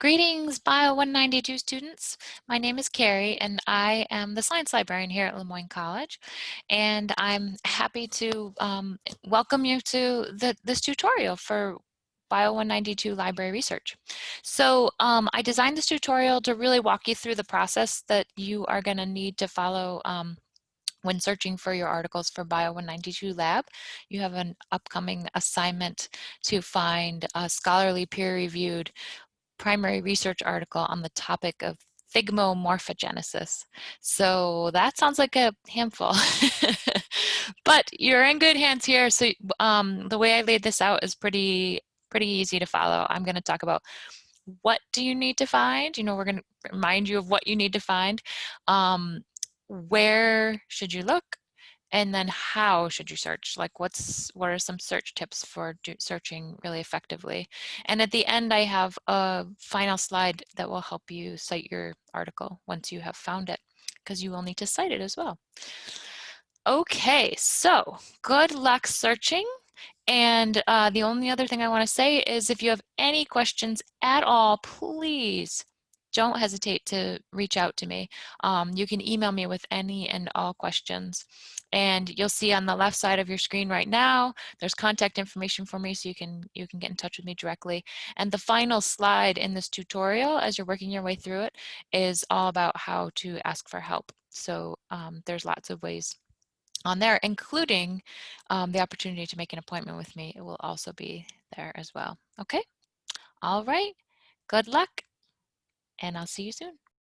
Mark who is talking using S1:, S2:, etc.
S1: Greetings, Bio 192 students. My name is Carrie and I am the science librarian here at Le Moyne College. And I'm happy to um, welcome you to the, this tutorial for Bio 192 library research. So um, I designed this tutorial to really walk you through the process that you are gonna need to follow um, when searching for your articles for Bio 192 Lab. You have an upcoming assignment to find a scholarly peer-reviewed primary research article on the topic of thigmomorphogenesis. So that sounds like a handful, but you're in good hands here. So um, the way I laid this out is pretty, pretty easy to follow. I'm gonna talk about what do you need to find? You know, we're gonna remind you of what you need to find. Um, where should you look? And then how should you search? Like what's what are some search tips for searching really effectively? And at the end i have a final slide that will help you cite your article once you have found it because you will need to cite it as well. Okay so good luck searching. And uh, the only other thing I want to say is if you have any questions at all, please don't hesitate to reach out to me. Um, you can email me with any and all questions. And you'll see on the left side of your screen right now, there's contact information for me so you can, you can get in touch with me directly. And the final slide in this tutorial, as you're working your way through it, is all about how to ask for help. So um, there's lots of ways on there, including um, the opportunity to make an appointment with me. It will also be there as well. Okay. All right. Good luck and I'll see you soon.